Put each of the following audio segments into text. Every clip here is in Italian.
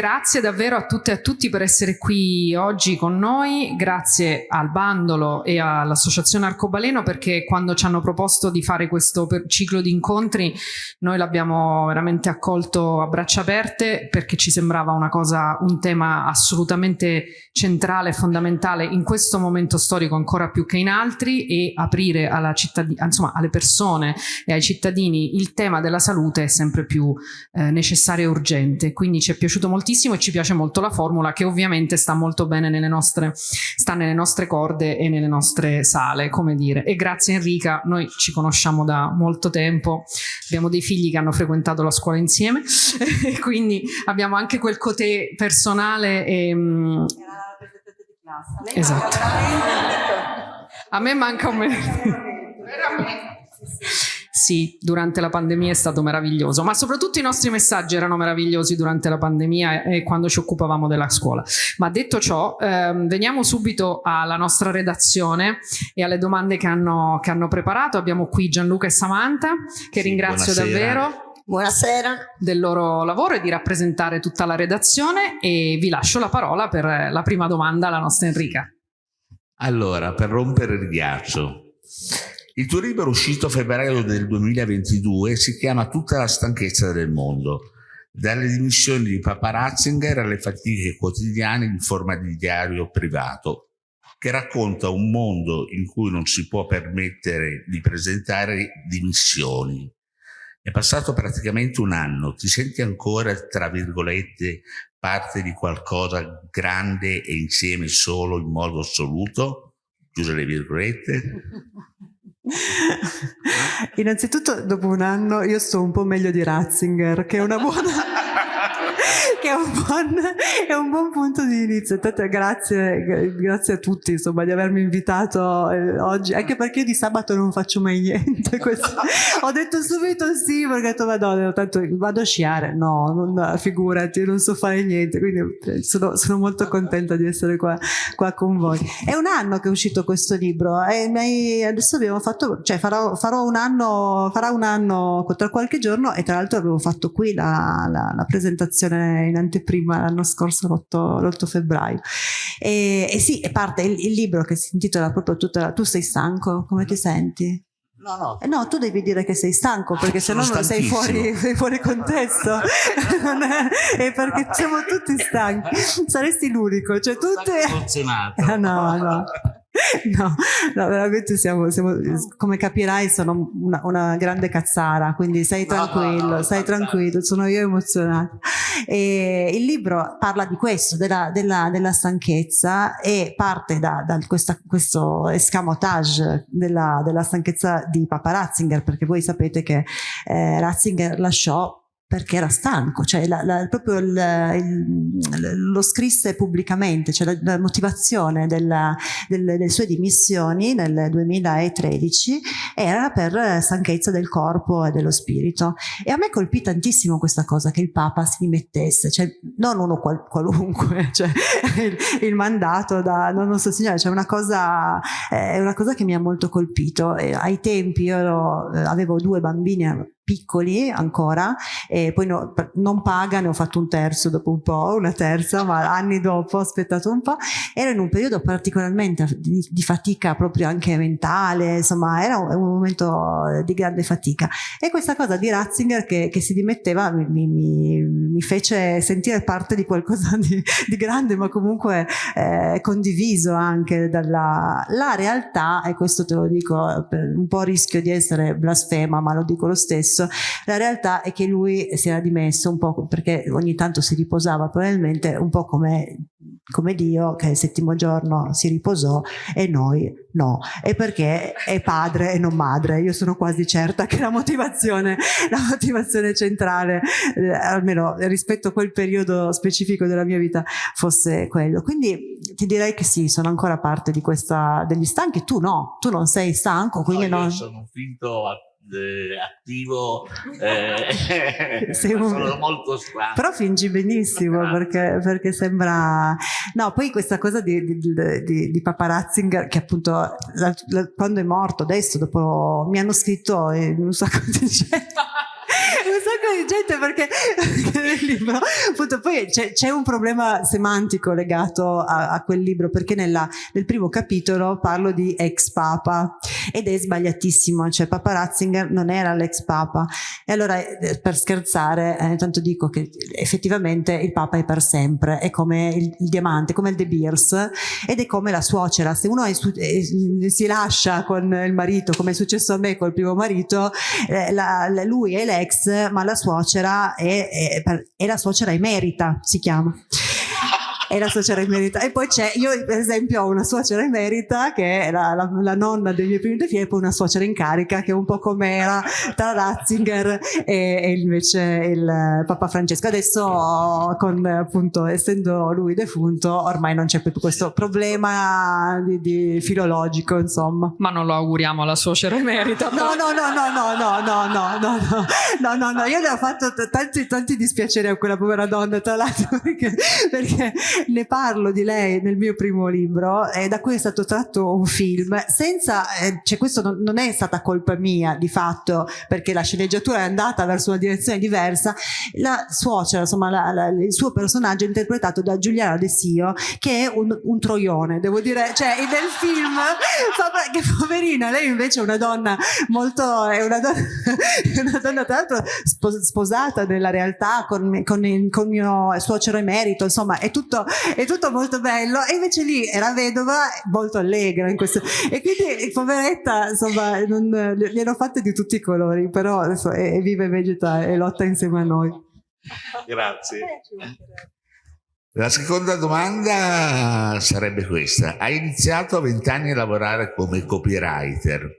Grazie davvero a tutte e a tutti per essere qui oggi con noi, grazie al Bandolo e all'Associazione Arcobaleno perché quando ci hanno proposto di fare questo ciclo di incontri noi l'abbiamo veramente accolto a braccia aperte perché ci sembrava una cosa, un tema assolutamente centrale e fondamentale in questo momento storico ancora più che in altri e aprire insomma, alle persone e ai cittadini il tema della salute è sempre più eh, necessario e urgente, quindi ci è piaciuto molto moltissimo e ci piace molto la formula che ovviamente sta molto bene nelle nostre, sta nelle nostre corde e nelle nostre sale, come dire. E grazie Enrica, noi ci conosciamo da molto tempo, abbiamo dei figli che hanno frequentato la scuola insieme quindi abbiamo anche quel cotè personale e... Mm, esatto. A me manca un mese. Sì, durante la pandemia è stato meraviglioso, ma soprattutto i nostri messaggi erano meravigliosi durante la pandemia e, quando ci occupavamo della scuola. Ma detto ciò, ehm, veniamo subito alla nostra redazione e alle domande che hanno, che hanno preparato. Abbiamo qui Gianluca e Samantha, che sì, ringrazio buonasera. davvero. Buonasera. Del loro lavoro e di rappresentare tutta la redazione e vi lascio la parola per la prima domanda alla nostra Enrica. Allora, per rompere il ghiaccio, il tuo libro uscito a febbraio del 2022 si chiama Tutta la stanchezza del mondo, dalle dimissioni di Papa Ratzinger alle fatiche quotidiane in forma di diario privato, che racconta un mondo in cui non si può permettere di presentare dimissioni. È passato praticamente un anno, ti senti ancora, tra virgolette, parte di qualcosa grande e insieme solo in modo assoluto? Chiuse le virgolette. Innanzitutto dopo un anno io sto un po' meglio di Ratzinger, che è una buona che è un, buon, è un, buon, punto di inizio. Intanto grazie, grazie a tutti insomma, di avermi invitato eh, oggi, anche perché io di sabato non faccio mai niente. Ho detto subito sì, perché ho detto madonna, tanto vado a sciare. No, non, figurati, non so fare niente, quindi eh, sono, sono molto contenta di essere qua, qua, con voi. È un anno che è uscito questo libro e adesso abbiamo fatto, cioè farò, farò un anno, farà un anno tra qualche giorno e tra l'altro avevo fatto qui la, la, la presentazione in anteprima l'anno scorso, l'8, febbraio. E, e, sì, parte il, il, libro che si intitola proprio tutta la, Tu sei stanco? Come ti senti? No, no. Eh no, tu devi dire che sei stanco perché se no sei fuori, sei fuori contesto. è, perché siamo tutti stanchi. Saresti l'unico, cioè tutte. Ah, no, no. No, no, veramente siamo, siamo, come capirai sono una, una, grande cazzara, quindi stai tranquillo, no, no, stai tranquillo, sono io emozionata. E il libro parla di questo, della, della, della stanchezza e parte da, da questa, questo escamotage della, della, stanchezza di Papa Ratzinger, perché voi sapete che eh, Ratzinger lasciò perché era stanco, cioè la, la, proprio il, il, lo scrisse pubblicamente, cioè la, la motivazione della, del, delle sue dimissioni nel 2013 era per stanchezza del corpo e dello spirito. E a me colpì tantissimo questa cosa che il Papa si dimettesse, cioè non uno qual, qualunque, cioè il, il, mandato da non so signore, cioè una cosa, è una cosa che mi ha molto colpito. E ai tempi io ero, avevo due bambini piccoli ancora e poi no, non paga, ne ho fatto un terzo dopo un po', una terza, ma anni dopo ho aspettato un po', era in un periodo particolarmente di, di fatica proprio anche mentale, insomma era un, un, momento di grande fatica. E questa cosa di Ratzinger che, che si dimetteva mi, mi, mi, fece sentire parte di qualcosa di, di grande ma comunque eh, condiviso anche dalla la realtà e questo te lo dico un po' rischio di essere blasfema ma lo dico lo stesso stesso. La realtà è che lui si era dimesso un po' perché ogni tanto si riposava probabilmente un po' come, come Dio che il settimo giorno si riposò e noi no. E perché è padre e non madre. Io sono quasi certa che la motivazione, la motivazione centrale, eh, almeno rispetto a quel periodo specifico della mia vita, fosse quello. Quindi ti direi che sì, sono ancora parte di questa, degli stanchi. Tu no, tu non sei stanco, quindi no. non... sono finto a eh, attivo eh, sono molto strano. però fingi benissimo perché, perché, sembra no poi questa cosa di, di, di, di Papa Ratzinger che appunto la, la, quando è morto adesso dopo mi hanno scritto un sacco di gente un sacco di gente perché, nel libro? Appunto poi c'è, un problema semantico legato a, a quel libro perché nella, nel primo capitolo parlo di ex papa ed è sbagliatissimo cioè Papa Ratzinger non era l'ex papa. E allora eh, per scherzare eh, intanto dico che effettivamente il papa è per sempre è come il, il diamante come il De Beers ed è come la suocera. Se uno è, è, si lascia con il marito come è successo a me col primo marito eh, la, lui è l'ex ma la suocera è, è, è la suocera emerita si chiama è la suocera emerita. E poi c'è, io per esempio ho una suocera emerita che è la, la, la nonna dei miei primi due figli e poi una suocera in carica che è un po' come era tra Ratzinger e, e invece il Papa Francesco. Adesso con appunto essendo lui defunto ormai non c'è più questo problema di, di filologico insomma. Ma non lo auguriamo alla suocera emerita. No, no, no, no, no, no, no, no, no, no, no, no, no, io le ho fatto tanti, tanti dispiaceri a quella povera donna tra l'altro perché, perché ne parlo di lei nel mio primo libro e da cui è stato tratto un film. Senza, eh, cioè questo non, non, è stata colpa mia di fatto perché la sceneggiatura è andata verso una direzione diversa, la suocera, insomma la, la, il suo personaggio è interpretato da Giuliana De Sio che è un, un troione, devo dire, cioè nel film, che poverina, lei invece è una donna molto, è una donna, una donna tra l'altro sposata nella realtà con, con, con mio suocero emerito, insomma è tutto è tutto molto bello. E invece lì era vedova molto allegra in questo. E quindi poveretta insomma non, gli hanno fatte di tutti i colori però adesso è, è vive vegeta e lotta insieme a noi. Grazie. La seconda domanda sarebbe questa. Hai iniziato a vent'anni a lavorare come copywriter.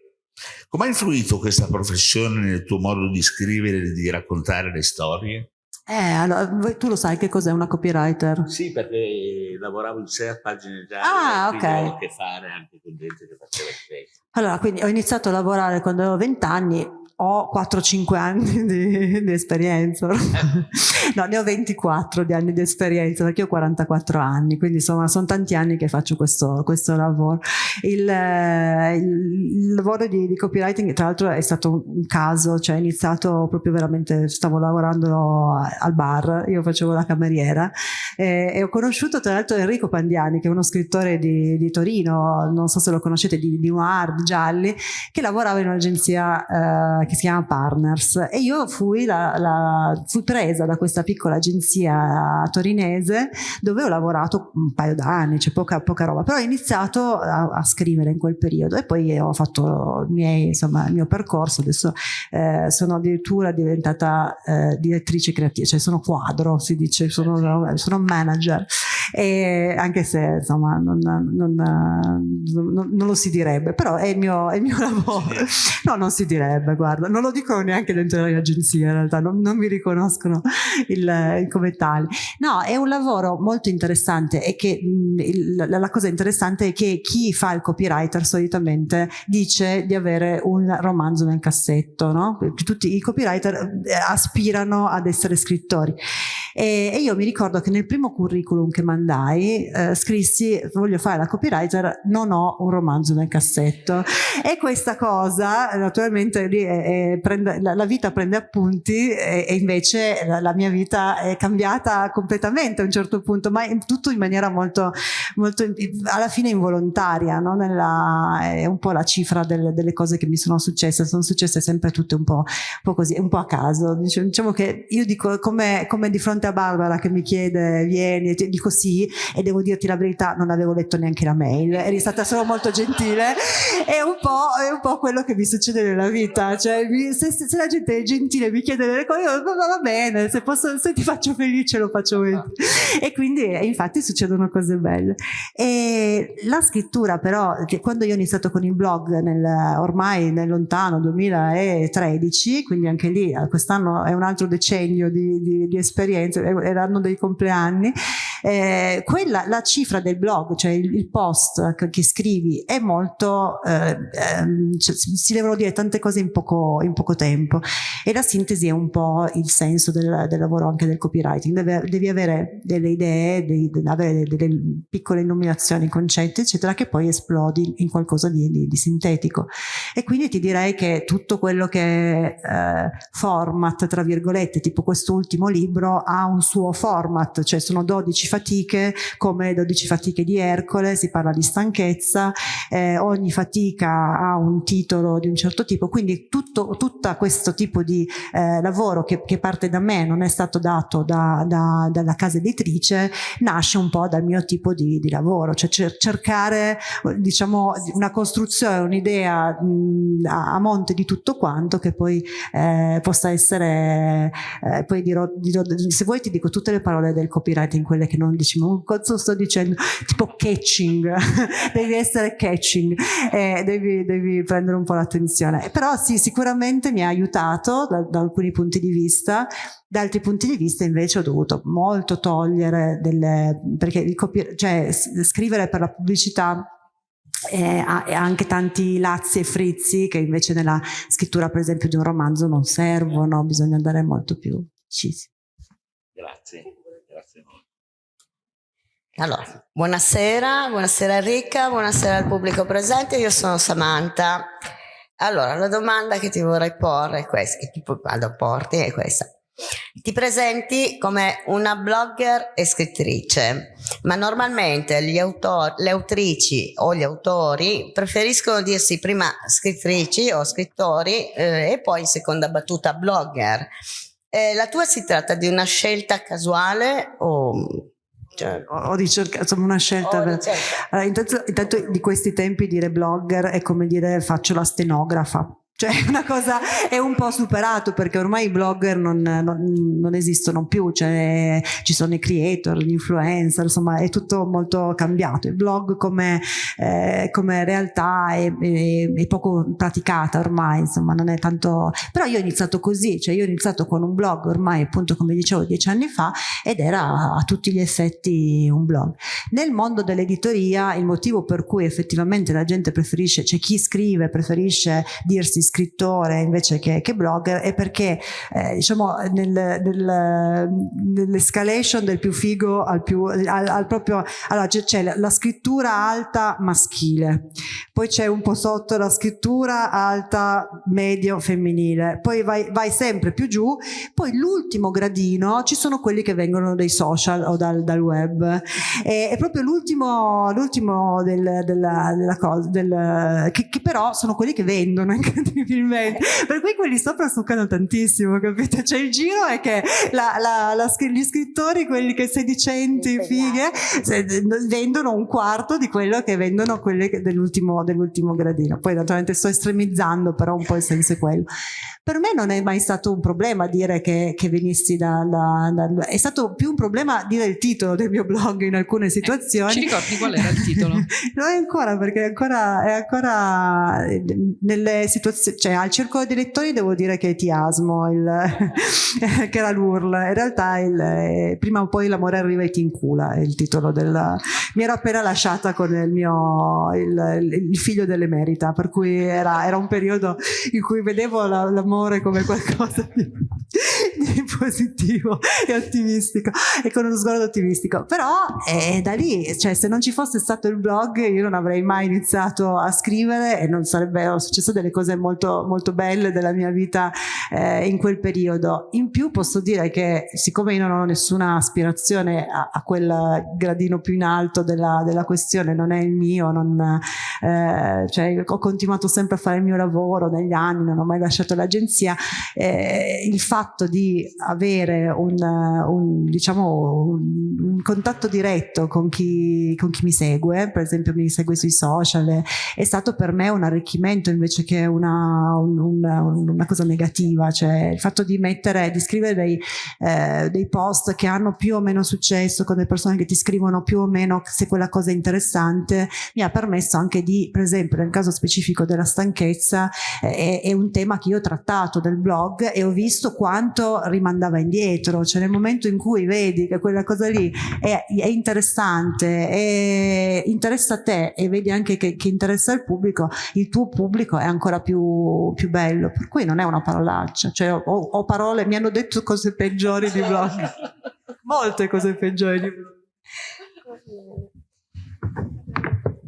Come ha influito questa professione nel tuo modo di scrivere e di raccontare le storie? Eh, allora, tu lo sai che cos'è una copywriter? Sì, perché lavoravo in sei pagine già. Ah, ok. Ho a che fare anche con gente che faceva il testo. Allora, quindi ho iniziato a lavorare quando avevo 20 anni, ho 4-5 anni di, di esperienza. no, ne ho 24 di anni di esperienza perché ho 44 anni, quindi insomma sono tanti anni che faccio questo, questo lavoro. Il, il, il lavoro di, di, copywriting tra l'altro è stato un caso, cioè ho iniziato proprio veramente, stavo lavorando al bar, io facevo la cameriera e, e ho conosciuto tra l'altro Enrico Pandiani che è uno scrittore di, di Torino, non so se lo conoscete, di, di Noir, di Gialli, che lavorava in un'agenzia eh, che si chiama Partners. E io fui, la, la, fui presa da questa piccola agenzia torinese dove ho lavorato un paio d'anni, c'è poca, poca, roba, però ho iniziato a, a, scrivere in quel periodo e poi ho fatto miei, insomma, il mio percorso, adesso eh, sono addirittura diventata eh, direttrice creativa, cioè sono quadro, si dice, sono, sono manager, e anche se insomma non, non, non, non, lo si direbbe, però è il mio, è il mio lavoro. No, non si direbbe, guarda, non lo dicono neanche dentro le agenzie in realtà, non, mi riconoscono il, come tale. No, è un lavoro molto interessante e che il, la cosa interessante è che chi fa il copywriter solitamente dice di avere un romanzo nel cassetto, no? Tutti i copywriter eh, aspirano ad essere scrittori. E, e io mi ricordo che nel primo curriculum che mandai eh, scrissi voglio fare la copywriter, non ho un romanzo nel cassetto e questa cosa naturalmente è, è, prende, la, la, vita prende appunti e, e invece la, la, mia vita è cambiata completamente a un certo punto, ma in, tutto in maniera molto, molto alla fine involontaria, no? Nella, è un po' la cifra delle, delle, cose che mi sono successe, sono successe sempre tutte un po', un po così, un po' a caso. Diciamo che io dico come, come di fronte a Barbara che mi chiede vieni dico e devo dirti la verità non avevo letto neanche la mail. Eri stata solo molto gentile. È un po', è un po quello che mi succede nella vita cioè se, se, la gente è gentile e mi chiede delle cose va, va bene se, posso, se, ti faccio felice lo faccio bene. E quindi infatti succedono cose belle. E la scrittura però quando io ho iniziato con il blog nel, ormai nel lontano 2013 quindi anche lì quest'anno è un altro decennio di, di, di esperienza erano dei compleanni eh, eh, quella, la cifra del blog, cioè il, il post che, che, scrivi è molto, eh, ehm, cioè, si devono dire tante cose in poco, in poco, tempo. E la sintesi è un po' il senso del, del lavoro anche del copywriting, Deve, devi avere delle idee, devi, avere delle, delle piccole illuminazioni, concetti eccetera che poi esplodi in qualcosa di, di, di sintetico. E quindi ti direi che tutto quello che eh, format tra virgolette tipo quest'ultimo libro ha un suo format cioè sono 12 fatiche come le 12 fatiche di Ercole si parla di stanchezza eh, ogni fatica ha un titolo di un certo tipo quindi tutto tutto questo tipo di eh, lavoro che, che, parte da me non è stato dato da, da, dalla casa editrice nasce un po' dal mio tipo di, di lavoro cioè cercare diciamo una costruzione un'idea a monte di tutto quanto che poi eh, possa essere eh, poi dirò, dirò, se vuoi ti dico tutte le parole del copywriting quelle che non dici ma cosa sto dicendo tipo catching devi essere catching eh, devi, devi, prendere un po' l'attenzione. Però sì sicuramente mi ha aiutato da, da alcuni punti di vista. Da altri punti di vista invece ho dovuto molto togliere delle perché il cioè scrivere per la pubblicità eh, ha anche tanti lazzi e frizzi che invece nella scrittura per esempio di un romanzo non servono, bisogna andare molto più precisi. Grazie Allora, buonasera, buonasera Enrica, buonasera al pubblico presente, io sono Samantha. Allora, la domanda che ti vorrei porre è questa, che ti vado porti è questa. Ti presenti come una blogger e scrittrice, ma normalmente autori, le autrici o gli autori preferiscono dirsi prima scrittrici o scrittori eh, e poi in seconda battuta blogger. Eh, la tua si tratta di una scelta casuale o cioè, ho di cercare insomma una scelta per... allora, intanto, intanto, di questi tempi dire blogger è come dire faccio la stenografa cioè una cosa è un po' superato perché ormai i blogger non, non, non esistono più, cioè, ci sono i creator, gli influencer, insomma è tutto molto cambiato. Il blog come, eh, come realtà è, è, è, poco praticata ormai, insomma non è tanto... Però io ho iniziato così, cioè io ho iniziato con un blog ormai appunto come dicevo dieci anni fa ed era a tutti gli effetti un blog. Nel mondo dell'editoria il motivo per cui effettivamente la gente preferisce, c'è chi scrive, preferisce dirsi scrittore invece che, che blogger è perché eh, diciamo nel, nel, nell'escalation del più figo al più al, al proprio allora c'è la, la scrittura alta maschile poi c'è un po' sotto la scrittura alta medio femminile poi vai, vai sempre più giù poi l'ultimo gradino ci sono quelli che vengono dai social o dal, dal web. E, è proprio l'ultimo l'ultimo del, della, della cosa del, che, che però sono quelli che vendono incredibilmente. Per cui quelli sopra succano tantissimo, capite? Cioè il giro è che la, la, la, gli scrittori, quelli che sedicenti, fighe, vendono un quarto di quello che vendono quelli dell'ultimo, dell'ultimo gradino. Poi naturalmente sto estremizzando, però un po' il senso è quello. Per me non è mai stato un problema dire che, che venissi da, da, da, È stato più un problema dire il titolo del mio blog in alcune situazioni. Eh, ci ricordi qual era il titolo? non è ancora, perché è ancora, è ancora nelle situazioni... Cioè al circolo dei lettori devo dire che ti asmo, il, che era l'URL. In realtà il, eh, prima o poi l'amore arriva e ti incula, è il titolo del... Mi ero appena lasciata con il mio... il, il figlio dell'emerita, per cui era, era, un periodo in cui vedevo l'amore l'amore come qualcosa di, positivo e ottimistico e con uno sguardo ottimistico. Però è da lì cioè se non ci fosse stato il blog io non avrei mai iniziato a scrivere e non sarebbero successe delle cose molto molto belle della mia vita eh, in quel periodo. In più posso dire che siccome io non ho nessuna aspirazione a, a quel gradino più in alto della, della questione non è il mio non, eh, cioè, ho continuato sempre a fare il mio lavoro negli anni non ho mai lasciato l'agenzia agenzia, eh, il fatto di avere un, un, diciamo, un, un contatto diretto con chi, con chi, mi segue, per esempio mi segue sui social, è stato per me un arricchimento invece che una, una cosa negativa, cioè il fatto di mettere, di scrivere dei, eh, dei post che hanno più o meno successo con le persone che ti scrivono più o meno se quella cosa è interessante, mi ha permesso anche di, per esempio nel caso specifico della stanchezza, eh, è, un tema che io ho trattato del blog e ho visto quanto rimandava indietro, cioè nel momento in cui vedi che quella cosa lì è, è interessante, è, interessa a te e vedi anche che, che, interessa il pubblico, il tuo pubblico è ancora più, più bello, per cui non è una parolaccia, cioè ho, ho parole, mi hanno detto cose peggiori di blog, molte cose peggiori di blog.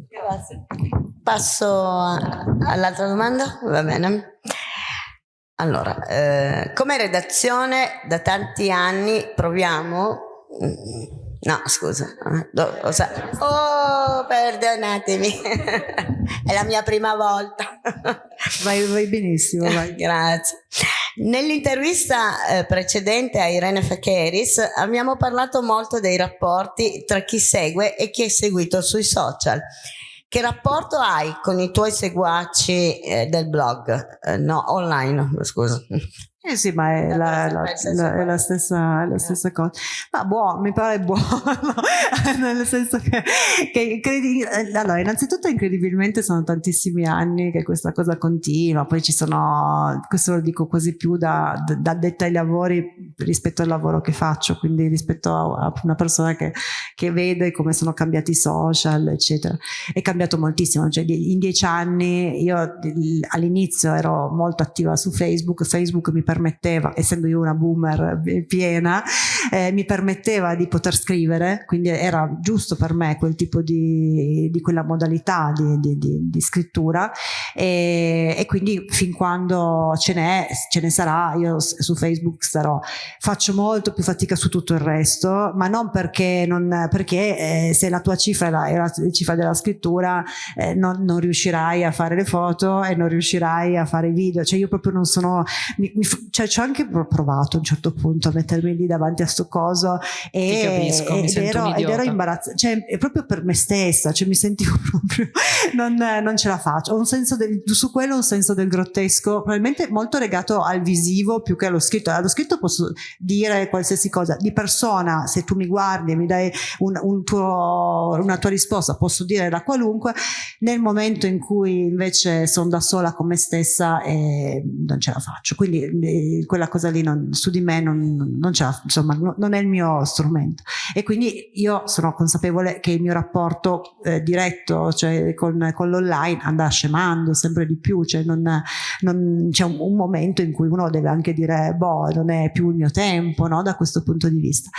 Grazie. Passo all'altra domanda, va bene. Allora, eh, come redazione da tanti anni proviamo... Mm, no, scusa. Oh, perdonatemi. È la mia prima volta. Vai, vai benissimo. Vai. Grazie. Nell'intervista eh, precedente a Irene Facheris abbiamo parlato molto dei rapporti tra chi segue e chi è seguito sui social. Che rapporto hai con i tuoi seguaci eh, del blog? Eh, no, online, scusa. Eh sì, ma è la, la, la, è la, stessa, la stessa, cosa. Ma buono, mi pare buono, nel senso che, che incredi- eh, allora, innanzitutto incredibilmente sono tantissimi anni che questa cosa continua, poi ci sono, questo lo dico quasi più da, da addetta ai lavori rispetto al lavoro che faccio, quindi rispetto a, una persona che, che, vede come sono cambiati i social, eccetera. È cambiato moltissimo, cioè in dieci anni io all'inizio ero molto attiva su Facebook, Facebook mi permetteva, essendo io una boomer piena, eh, mi permetteva di poter scrivere, quindi era giusto per me quel tipo di, di quella modalità di, di, di, di scrittura e, e, quindi fin quando ce n'è, ce ne sarà, io su Facebook starò. Faccio molto più fatica su tutto il resto, ma non perché, non, perché eh, se la tua cifra è la, è la cifra della scrittura eh, non, non, riuscirai a fare le foto e non riuscirai a fare i video, cioè io proprio non sono, mi, mi, cioè ci ho anche provato a un certo punto a mettermi lì davanti a sto coso e, capisco, ed, ero, ed ero imbarazzata, cioè è proprio per me stessa, cioè mi sentivo proprio, non, non ce la faccio, ho un senso del, su quello un senso del grottesco, probabilmente molto legato al visivo più che allo scritto, allo scritto posso dire qualsiasi cosa, di persona se tu mi guardi e mi dai un, un tuo, una tua risposta posso dire la qualunque, nel momento in cui invece sono da sola con me stessa eh, non ce la faccio, quindi quella cosa lì non, su di me non, non, insomma, non, è il mio strumento e quindi io sono consapevole che il mio rapporto eh, diretto cioè con, con l'online andrà scemando sempre di più cioè c'è un, un, momento in cui uno deve anche dire boh non è più il mio tempo no? da questo punto di vista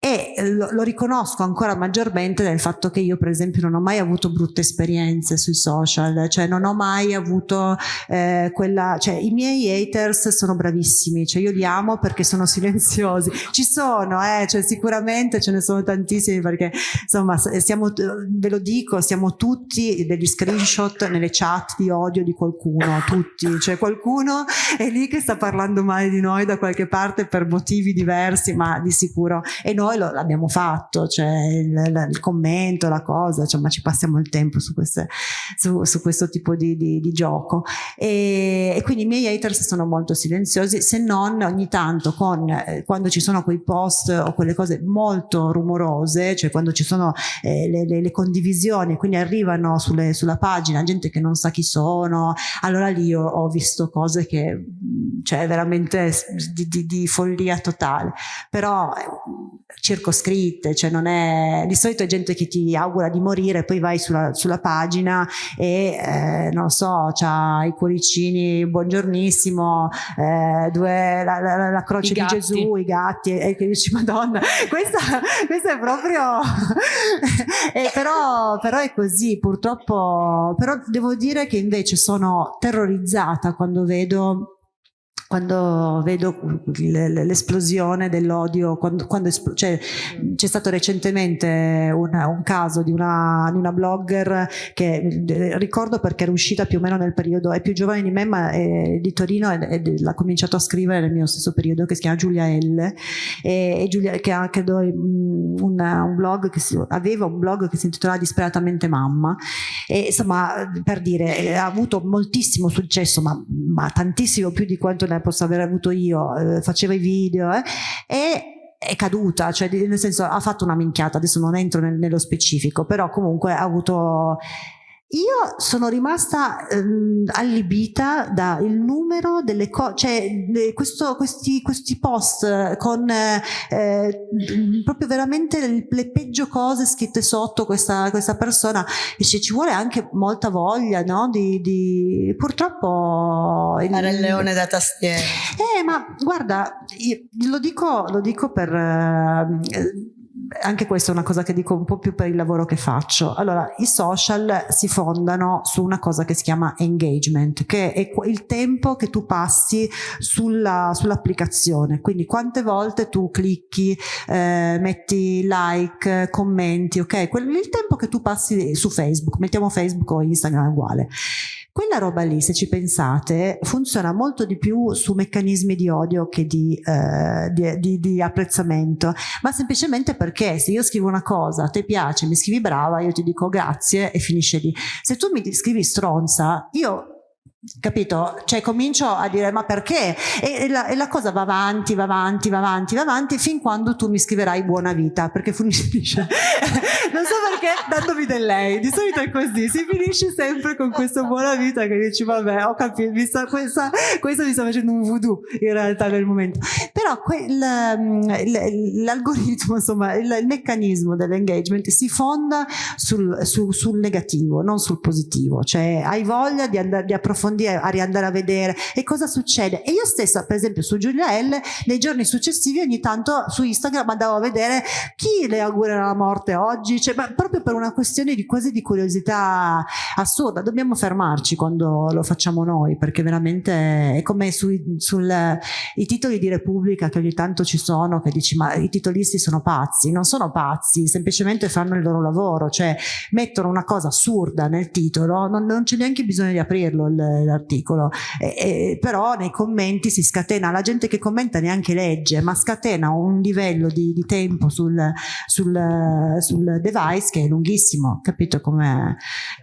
e lo, lo, riconosco ancora maggiormente nel fatto che io per esempio non ho mai avuto brutte esperienze sui social cioè non ho mai avuto eh, quella cioè i miei haters sono bravissimi cioè io li amo perché sono silenziosi. Ci sono eh, cioè sicuramente ce ne sono tantissimi perché insomma siamo, ve lo dico siamo tutti degli screenshot nelle chat di odio di qualcuno tutti. Cioè qualcuno è lì che sta parlando male di noi da qualche parte per motivi diversi ma di sicuro. E noi l'abbiamo fatto, cioè il, il, commento, la cosa, cioè, ma ci passiamo il tempo su, queste, su, su questo tipo di, di, di gioco. E, e, quindi i miei haters sono molto silenziosi, se non ogni tanto con, eh, quando ci sono quei post o quelle cose molto rumorose, cioè quando ci sono eh, le, le, le, condivisioni, quindi arrivano sulle, sulla pagina gente che non sa chi sono, allora lì ho, ho visto cose che, cioè veramente di, di, di follia totale. Però circoscritte, cioè non è, di solito è gente che ti augura di morire, poi vai sulla, sulla pagina e eh, non so, c'ha i cuoricini, buongiornissimo, eh, due, la, la, la, croce di. Gesù, i gatti, e che dici madonna, questa, questa è proprio, eh, però, però è così, purtroppo, però devo dire che invece sono terrorizzata quando vedo quando vedo l'esplosione dell'odio, cioè, c'è stato recentemente una, un caso di una, di una, blogger che ricordo perché era uscita più o meno nel periodo, è più giovane di me ma è di Torino e, l'ha cominciato a scrivere nel mio stesso periodo che si chiama Giulia L e, e Giulia, che ha un, un blog che si, aveva un blog che si intitolava Disperatamente Mamma. E insomma per dire ha avuto moltissimo successo ma, ma tantissimo più di quanto ne posso aver avuto io, eh, faceva i video eh, e è caduta, cioè nel senso ha fatto una minchiata, adesso non entro nel, nello specifico, però comunque ha avuto io sono rimasta ehm, allibita dal numero delle cose, cioè questo, questi, questi, post con eh, proprio veramente le, le, peggio cose scritte sotto questa, questa persona e ci vuole anche molta voglia, no? Di, di purtroppo fare il leone da tastiera. Eh, ma guarda, lo dico, lo dico per eh, anche questa è una cosa che dico un po' più per il lavoro che faccio. Allora, i social si fondano su una cosa che si chiama engagement, che è il tempo che tu passi sulla, sull'applicazione. Quindi quante volte tu clicchi, eh, metti like, commenti, ok? il tempo che tu passi su Facebook, mettiamo Facebook o Instagram uguale. Quella roba lì, se ci pensate, funziona molto di più su meccanismi di odio che di, eh, di, di, di, apprezzamento, ma semplicemente perché se io scrivo una cosa, a te piace, mi scrivi brava, io ti dico grazie e finisce lì. Se tu mi scrivi stronza, io capito? Cioè comincio a dire ma perché? E, e, la, e, la, cosa va avanti, va avanti, va avanti, va avanti fin quando tu mi scriverai buona vita perché finisce non so perché dandomi del lei di solito è così, si finisce sempre con questa buona vita che dici vabbè ho capito, mi sta, questa, questo mi sta facendo un voodoo in realtà nel momento però mm, l'algoritmo insomma il, il, meccanismo dell'engagement si fonda sul, sul, sul, negativo non sul positivo cioè hai voglia di, andare, di approfondire approfondire, a riandare a vedere e cosa succede. E io stessa, per esempio, su Giulia L, nei giorni successivi ogni tanto su Instagram andavo a vedere chi le augurerà la morte oggi, cioè, proprio per una questione di quasi di curiosità assurda. Dobbiamo fermarci quando lo facciamo noi, perché veramente è come sui sul, titoli di Repubblica che ogni tanto ci sono, che dici ma i titolisti sono pazzi, non sono pazzi, semplicemente fanno il loro lavoro, cioè mettono una cosa assurda nel titolo, non, non c'è neanche bisogno di aprirlo il, l'articolo, eh, però nei commenti si scatena, la gente che commenta neanche legge, ma scatena un livello di, di tempo sul, sul, sul, device che è lunghissimo, capito com'è?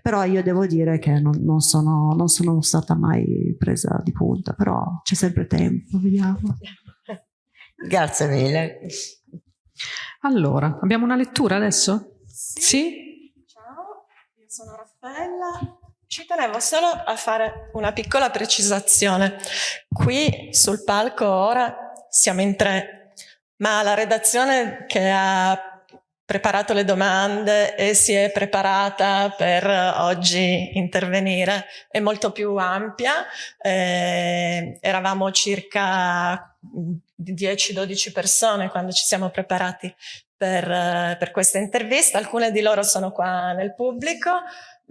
Però io devo dire che non, non, sono, non sono stata mai presa di punta, però c'è sempre tempo, vediamo. Grazie mille. Allora, abbiamo una lettura adesso? Sì? sì? Ciao, io sono Raffaella ci tenevo solo a fare una piccola precisazione. Qui sul palco ora siamo in tre, ma la redazione che ha preparato le domande e si è preparata per oggi intervenire è molto più ampia. Eh, eravamo circa 10-12 persone quando ci siamo preparati per, per questa intervista. Alcune di loro sono qua nel pubblico.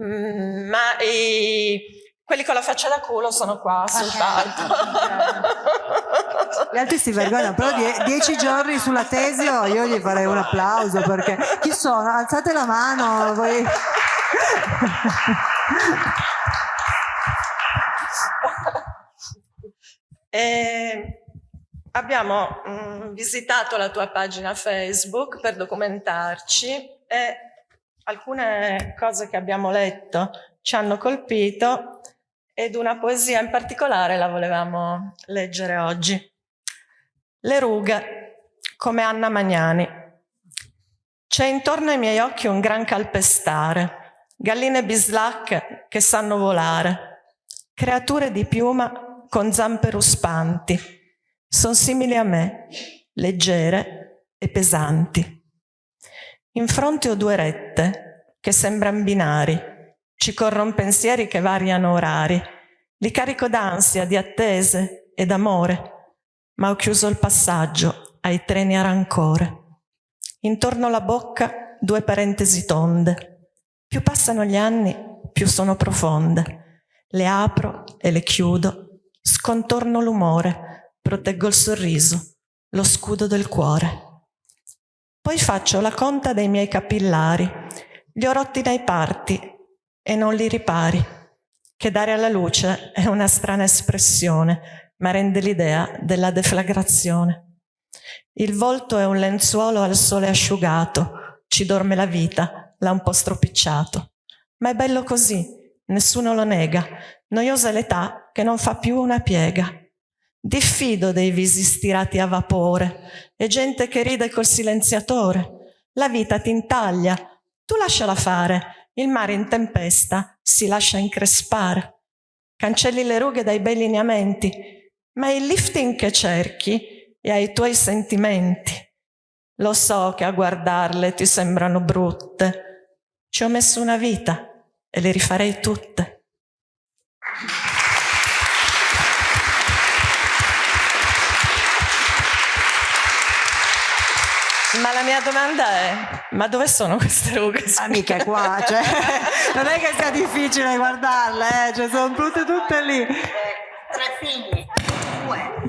Mm, ma i, quelli con la faccia da culo sono qua sul palco. Gli altri si vergognano, però die dieci giorni sulla tesi oh, io gli farei un applauso perché chi sono? Alzate la mano. Voi... e abbiamo mm, visitato la tua pagina Facebook per documentarci e alcune cose che abbiamo letto ci hanno colpito ed una poesia in particolare la volevamo leggere oggi. Le rughe, come Anna Magnani. C'è intorno ai miei occhi un gran calpestare, galline bislacche che sanno volare, creature di piuma con zampe ruspanti, sono simili a me, leggere e pesanti. In fronte ho due rette che sembran binari, ci corrono pensieri che variano orari, li carico d'ansia, di attese e d'amore, ma ho chiuso il passaggio ai treni a rancore. Intorno alla bocca due parentesi tonde. Più passano gli anni, più sono profonde. Le apro e le chiudo, scontorno l'umore, proteggo il sorriso, lo scudo del cuore. Poi faccio la conta dei miei capillari, li ho rotti dai parti e non li ripari. Che dare alla luce è una strana espressione, ma rende l'idea della deflagrazione. Il volto è un lenzuolo al sole asciugato, ci dorme la vita, l'ha un po' stropicciato. Ma è bello così, nessuno lo nega, noiosa l'età che non fa più una piega. Diffido dei visi stirati a vapore e gente che ride col silenziatore. La vita ti intaglia, tu lasciala fare, il mare in tempesta si lascia increspare, cancelli le rughe dai bei lineamenti, ma il lifting che cerchi è ai tuoi sentimenti. Lo so che a guardarle ti sembrano brutte. Ci ho messo una vita e le rifarei tutte. Ma la mia domanda è, ma dove sono queste rughe? Amica qua, cioè, non è che sia difficile guardarle, eh, cioè, sono tutte, tutte lì. Tre figli.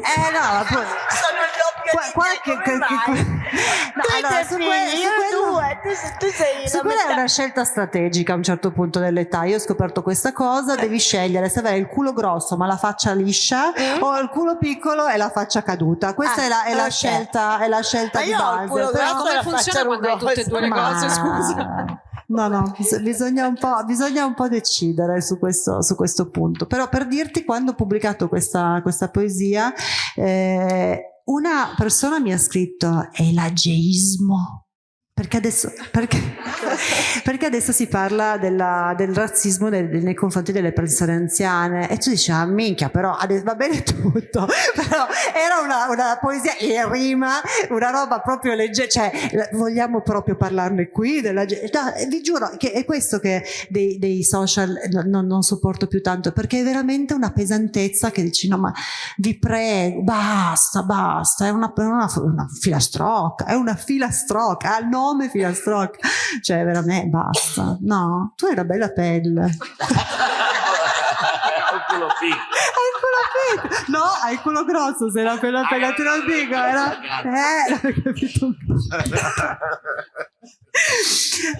Eh no, appunto. Sono Qua- qua che- che- che-? No, allora, su figli, que- io quello- due, tu, tu sei Su la quella è metà. una scelta strategica a un certo punto dell'età. Io ho scoperto questa cosa, devi scegliere se avere il culo grosso ma la faccia liscia Mm. o il culo piccolo e la faccia caduta. Questa Ah, è, la, è la ok. scelta, è la scelta Ma di base. culo però- come la funziona quando hai tutte e due le cose? scusa. No, no, bis- bisogna un, po', bisogna un po' decidere su questo, su questo punto. Però per dirti, quando ho pubblicato questa, questa poesia, eh, una persona mi ha scritto è l'ageismo. Perché adesso, perché, perché adesso si parla della- del razzismo nel- nei confronti delle persone anziane? E tu dici ah minchia però adesso va bene tutto però era una, una poesia in rima una roba proprio leggera cioè vogliamo proprio parlarne qui della, no, vi giuro che è questo che dei, dei social no- non, non sopporto più tanto perché è veramente una pesantezza che dici no ma vi prego basta basta è una, una, una filastrocca è una filastrocca il nome filastrocca cioè veramente basta no tu hai una bella pelle culo piccolo. hai il culo piccolo no hai il culo grosso se la pelle pelle te lo dico era eh capito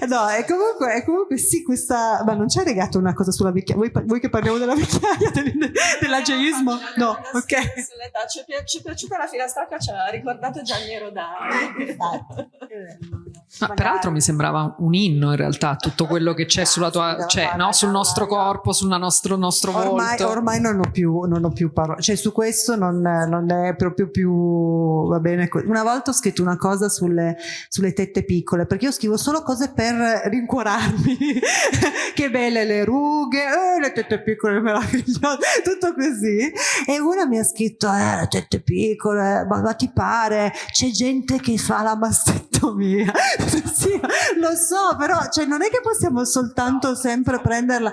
No, e comunque, e comunque sì, questa. Ma non c'è legato una cosa sulla vecchiaia? Vuoi, vuoi che parliamo della vecchiaia, del- dell'ageismo? No, ok. Sull'età. Ci, è pi- ci è piaciuta la filastrocca, ci ha ricordato Gianni Rodari. Ma peraltro mi sembrava un inno in realtà tutto quello che c'è sulla tua, cioè, no, sul nostro corpo, sul nostro, nostro Ormai, volto. ormai non ho più, non ho più parole, cioè su questo non, non è proprio più va bene. Una volta ho scritto una cosa sulle, sulle tette piccole perché io scrivo solo cose per rincuorarmi. che belle le rughe, eh, le tette piccole meravigliose, tutto così. E una mi ha scritto: Eh, le tette piccole, ma, ma ti pare? C'è gente che fa la mastettomia. sì, lo so, però cioè, non è che possiamo soltanto sempre prenderla.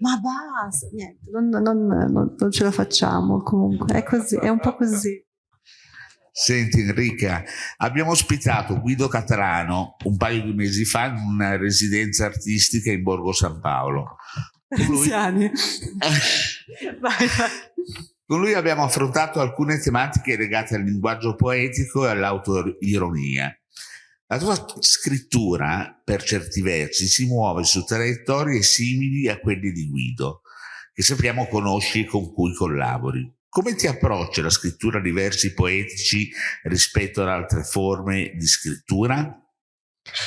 Ma basta, niente, non, non- non- non ce la facciamo comunque, è così, è un po' così. Senti Enrica, abbiamo ospitato Guido Catalano un paio di mesi fa in una residenza artistica in Borgo San Paolo. Con lui, Anziani. Vai, vai. con lui abbiamo affrontato alcune tematiche legate al linguaggio poetico e all'autoironia. La tua scrittura, per certi versi, si muove su traiettorie simili a quelle di Guido, che sappiamo conosci e con cui collabori. Come ti approccia la scrittura di versi poetici rispetto ad altre forme di scrittura?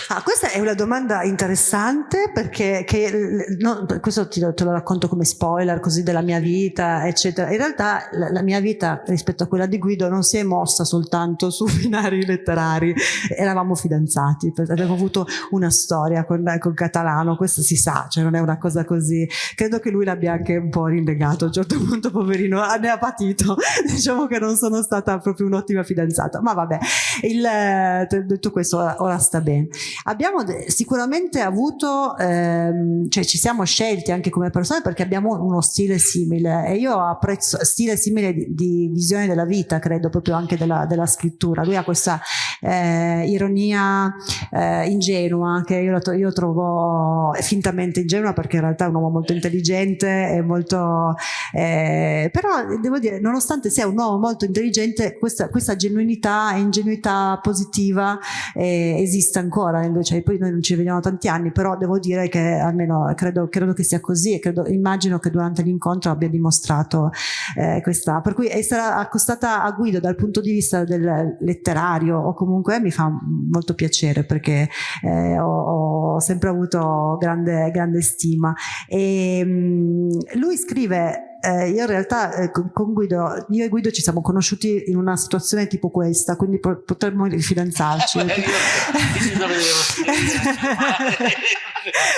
Ah, questa è una domanda interessante perché che, l- no, questo ti, te lo racconto come spoiler così della mia vita, eccetera. In realtà la, la mia vita rispetto a quella di Guido non si è mossa soltanto su binari letterari, eravamo fidanzati, avevo avuto una storia con, con Catalano, questo si sa, cioè non è una cosa così. Credo che lui l'abbia anche un po' rinnegato, a un certo punto poverino ne ha patito, diciamo che non sono stata proprio un'ottima fidanzata, ma vabbè, il, eh, detto questo ora, ora sta bene. Abbiamo sicuramente avuto, ehm, cioè ci siamo scelti anche come persone perché abbiamo uno stile simile e io apprezzo stile simile di, di visione della vita, credo proprio anche della, della scrittura. Lui ha questa eh, ironia eh, ingenua che io, io trovo fintamente ingenua perché in realtà è un uomo molto intelligente e molto eh, però devo dire nonostante sia un uomo molto intelligente questa, questa genuinità e ingenuità positiva eh, esiste ancora invece poi noi non ci vediamo tanti anni però devo dire che almeno credo, credo che sia così e credo, immagino che durante l'incontro abbia dimostrato eh, questa per cui essere accostata a Guido dal punto di vista del letterario o comunque mi fa molto piacere perché eh, ho, ho sempre avuto grande, grande stima. E mh, lui scrive eh, io in realtà eh, con Guido, io e Guido ci siamo conosciuti in una situazione tipo questa, quindi potremmo rifidanzarci. Eh,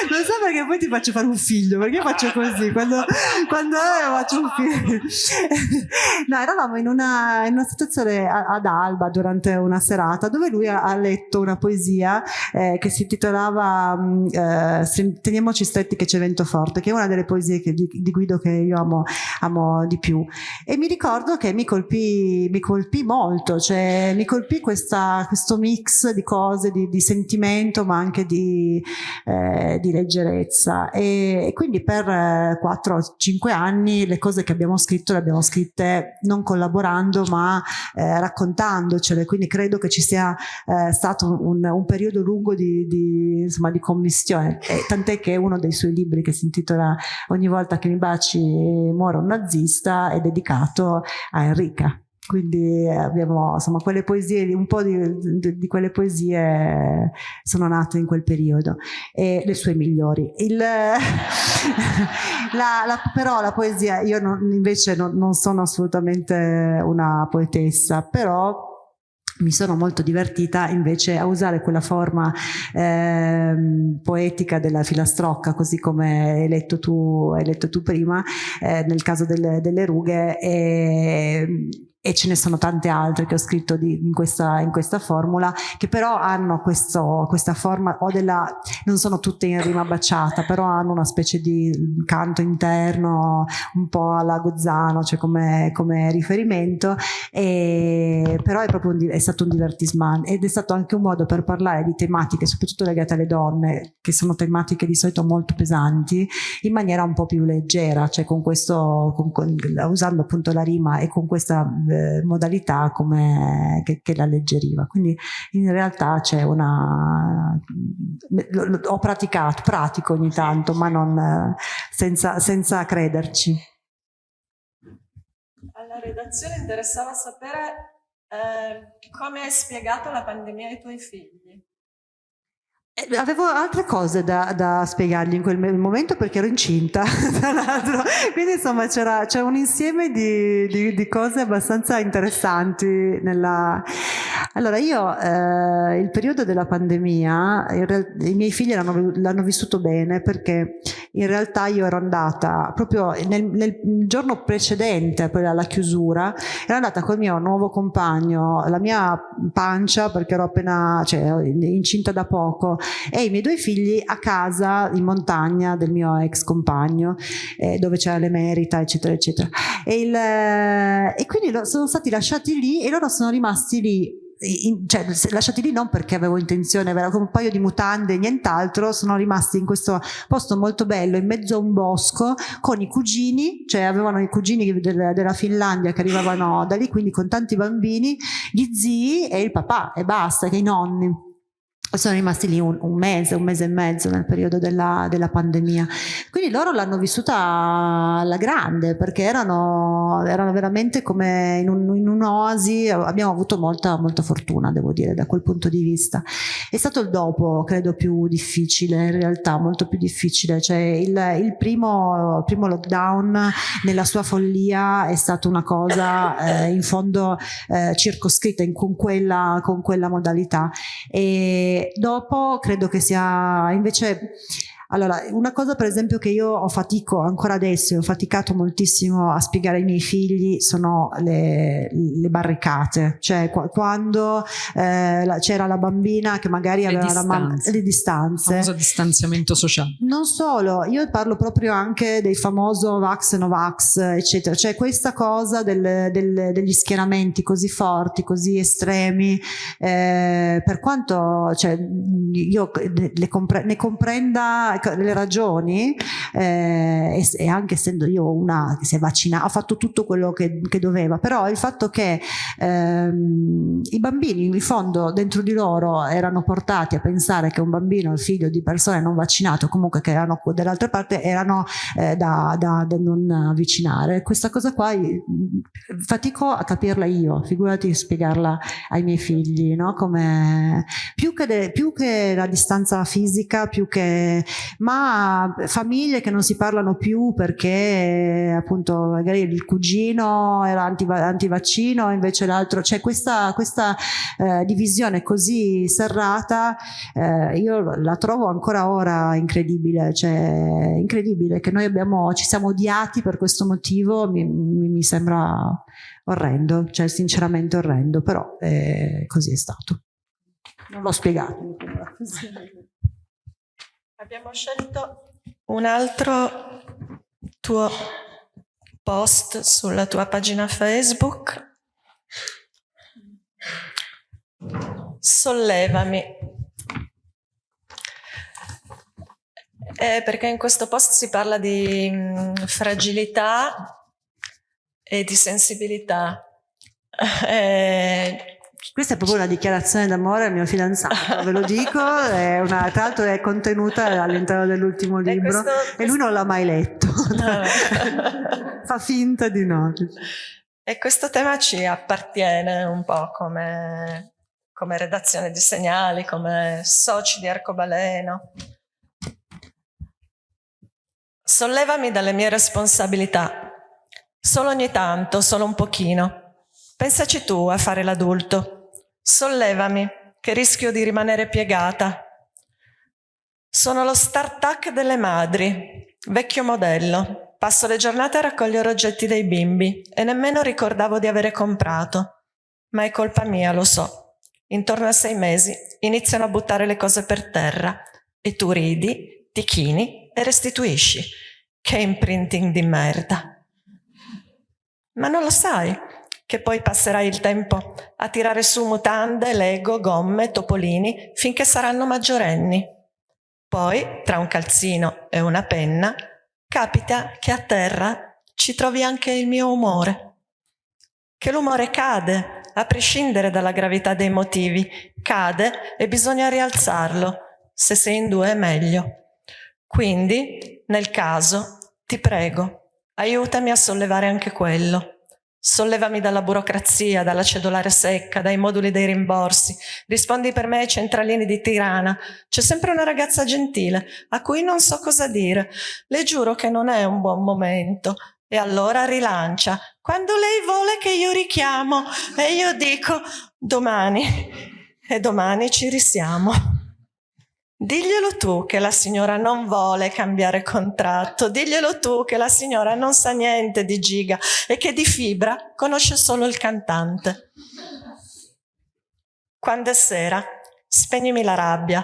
non so perché poi ti faccio fare un figlio, perché io faccio così, quando, quando faccio un figlio. no, eravamo in una, in una situazione ad Alba durante una serata dove lui ha, ha letto una poesia eh, che si intitolava mm, eh, Teniamoci stretti che c'è vento forte, che è una delle poesie che, di, di, Guido che io amo, amo, di più. E mi ricordo che mi colpì, mi colpì molto, cioè mi colpì questa, questo mix di cose, di, di sentimento, ma anche di, eh, di leggerezza. E, e, quindi per 4-5 anni le cose che abbiamo scritto le abbiamo scritte non collaborando, ma eh, raccontandocele. Quindi credo che ci sia eh, stato un, un, periodo lungo di, di, insomma, di commissione. Tant'è che uno dei suoi libri che si intitola Ogni volta che mi baci muore un nazista è dedicato a Enrica. Quindi abbiamo insomma quelle poesie un po' di, di, di, quelle poesie sono nate in quel periodo e le sue migliori. Il, la, la, però la poesia io non, invece non, non sono assolutamente una poetessa però mi sono molto divertita invece a usare quella forma eh, poetica della filastrocca, così come hai letto tu, hai letto tu prima, eh, nel caso delle, delle rughe, e, e ce ne sono tante altre che ho scritto di, in, questa, in, questa, formula, che però hanno questo, questa forma, o della, non sono tutte in rima baciata, però hanno una specie di canto interno, un po' alla Gozzano, cioè come, come riferimento, e, però è proprio un, è stato un divertisement ed è stato anche un modo per parlare di tematiche, soprattutto legate alle donne, che sono tematiche di solito molto pesanti, in maniera un po' più leggera, cioè con questo, con, con, usando appunto la rima e con questa eh, modalità come, che, che alleggeriva. Quindi in realtà c'è una... ho praticato, pratico ogni tanto, ma non senza, senza crederci. Alla redazione interessava sapere eh, come hai spiegato la pandemia ai tuoi figli. Eh, avevo altre cose da, da, spiegargli in quel momento perché ero incinta, tra l'altro, quindi insomma c'era, un insieme di, di, di, cose abbastanza interessanti. Nella... Allora io eh, il periodo della pandemia, i miei figli l'hanno vissuto bene perché in realtà io ero andata proprio nel, nel giorno precedente alla chiusura, ero andata col mio nuovo compagno, la mia pancia perché ero appena cioè, incinta da poco, e i miei due figli a casa in montagna del mio ex compagno eh, dove c'era l'emerita eccetera eccetera. E, il, eh, e quindi sono stati lasciati lì e loro sono rimasti lì in, cioè, lasciati lì non perché avevo intenzione, avevo come un paio di mutande e nient'altro, sono rimasti in questo posto molto bello in mezzo a un bosco con i cugini, cioè avevano i cugini del, della Finlandia che arrivavano da lì, quindi con tanti bambini, gli zii e il papà e basta, che i nonni sono rimasti lì un, un, mese, un mese e mezzo nel periodo della, della pandemia. Quindi loro l'hanno vissuta alla grande perché erano, erano veramente come in, un, in un'oasi, abbiamo avuto molta, molta fortuna devo dire da quel punto di vista. È stato il dopo credo più difficile, in realtà molto più difficile, cioè il, il primo, primo lockdown nella sua follia è stata una cosa eh, in fondo eh, circoscritta in, con, quella, con quella modalità. E, dopo credo che sia invece allora, una cosa per esempio che io ho fatico ancora adesso, ho faticato moltissimo a spiegare ai miei figli sono le, le barricate, cioè quando eh, c'era la bambina che magari le aveva distanze. la mamma, le distanze. Il distanziamento sociale. Non solo, io parlo proprio anche del famoso Vax Novax, eccetera, cioè questa cosa del, del, degli schieramenti così forti, così estremi, eh, per quanto cioè, io ne comprenda le ragioni eh, e, e, anche essendo io una che si è vaccinata, ha fatto tutto quello che, che doveva, però il fatto che ehm, i bambini in fondo dentro di loro erano portati a pensare che un bambino il figlio di persone non vaccinate comunque che erano dall'altra parte erano eh, da, da, da, non avvicinare. Questa cosa qua fatico a capirla io, figurati spiegarla ai miei figli, no? Come, più, che de, più che la distanza fisica, più che ma famiglie che non si parlano più perché appunto magari il cugino era antivaccino invece l'altro, c'è questa, questa eh, divisione così serrata, eh, io la trovo ancora ora incredibile, cioè incredibile che noi abbiamo, ci siamo odiati per questo motivo, mi, mi, mi sembra orrendo, cioè sinceramente orrendo, però eh, così è stato. Non l'ho spiegato. Abbiamo scelto un altro tuo post sulla tua pagina Facebook. Sollevami. Eh, perché in questo post si parla di mh, mm, fragilità e di sensibilità. Eh, questa è proprio una dichiarazione d'amore al mio fidanzato, ve lo dico, è una, tra l'altro è contenuta all'interno dell'ultimo libro e, questo, e lui non l'ha mai letto, fa finta di no. E questo tema ci appartiene un po' come, come redazione di segnali, come soci di Arcobaleno. Sollevami dalle mie responsabilità Solo ogni tanto, solo un pochino. Pensaci tu a fare l'adulto. Sollevami, che rischio di rimanere piegata. Sono lo start-up delle madri, vecchio modello. Passo le giornate a raccogliere oggetti dei bimbi e nemmeno ricordavo di avere comprato. Ma è colpa mia, lo so. Intorno a sei mesi iniziano a buttare le cose per terra e tu ridi, ti chini e restituisci. Che imprinting di merda. Ma non lo sai che poi passerai il tempo a tirare su mutande, lego, gomme, topolini finché saranno maggiorenni. Poi, tra un calzino e una penna, capita che a terra ci trovi anche il mio umore. Che l'umore cade, a prescindere dalla gravità dei motivi, cade e bisogna rialzarlo. Se sei in due è meglio. Quindi, nel caso, ti prego, Aiutami a sollevare anche quello. Sollevami dalla burocrazia, dalla cedolare secca, dai moduli dei rimborsi. Rispondi per me ai centralini di Tirana. C'è sempre una ragazza gentile, a cui non so cosa dire. Le giuro che non è un buon momento. E allora rilancia. Quando lei vuole che io richiamo. E io dico, domani. E domani ci risiamo. Diglielo tu che la signora non vuole cambiare contratto, diglielo tu che la signora non sa niente di giga e che di fibra conosce solo il cantante. Quando è sera, spegnimi la rabbia,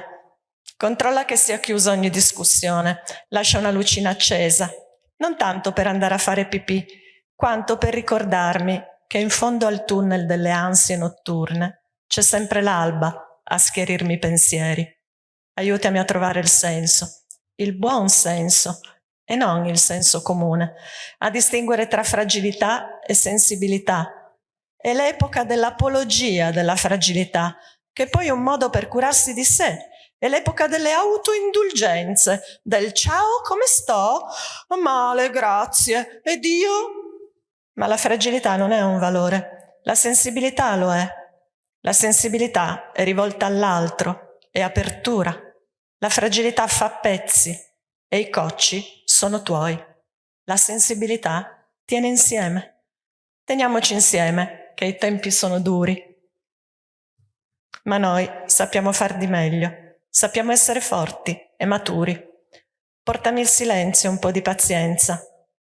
controlla che sia chiusa ogni discussione, lascia una lucina accesa, non tanto per andare a fare pipì, quanto per ricordarmi che in fondo al tunnel delle ansie notturne c'è sempre l'alba a schierirmi i pensieri. Aiutami a trovare il senso, il buon senso e non il senso comune, a distinguere tra fragilità e sensibilità. È l'epoca dell'apologia della fragilità, che poi è un modo per curarsi di sé. È l'epoca delle autoindulgenze, del ciao, come sto? Male, grazie. Ed io? Ma la fragilità non è un valore, la sensibilità lo è. La sensibilità è rivolta all'altro, e apertura. La fragilità fa pezzi e i cocci sono tuoi. La sensibilità tiene insieme. Teniamoci insieme, che i tempi sono duri. Ma noi sappiamo far di meglio, sappiamo essere forti e maturi. Portami il silenzio un po' di pazienza,